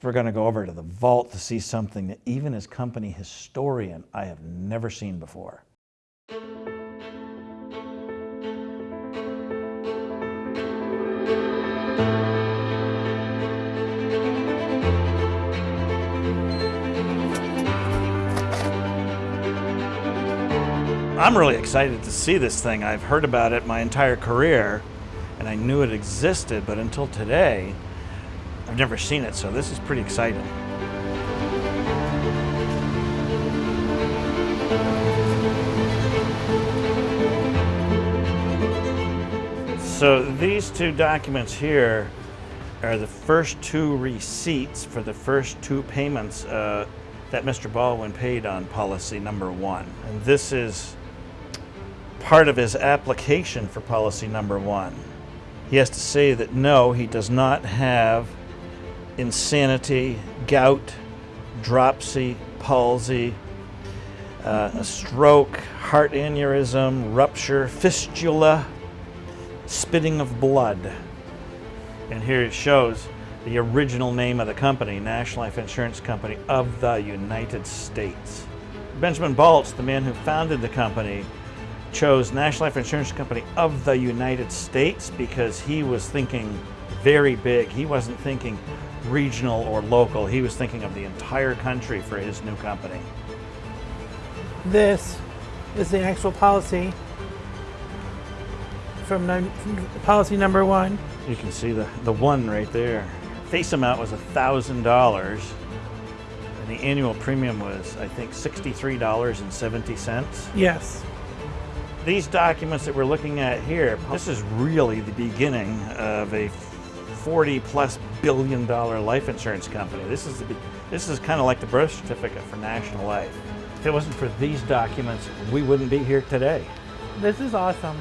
We're going to go over to the vault to see something that even as company historian, I have never seen before. I'm really excited to see this thing. I've heard about it my entire career and I knew it existed, but until today, I've never seen it, so this is pretty exciting. So these two documents here are the first two receipts for the first two payments uh, that Mr. Baldwin paid on policy number one. And this is part of his application for policy number one. He has to say that no, he does not have insanity, gout, dropsy, palsy, uh, a stroke, heart aneurysm, rupture, fistula, spitting of blood. And here it shows the original name of the company, National Life Insurance Company of the United States. Benjamin Baltz, the man who founded the company, chose National Life Insurance Company of the United States because he was thinking very big. He wasn't thinking regional or local. He was thinking of the entire country for his new company. This is the actual policy from, policy number one. You can see the, the one right there. Face amount was $1,000 and the annual premium was, I think, $63.70. Yes. These documents that we're looking at here, this is really the beginning of a 40 plus billion dollar life insurance company. This is, this is kind of like the birth certificate for National Life. If it wasn't for these documents, we wouldn't be here today. This is awesome.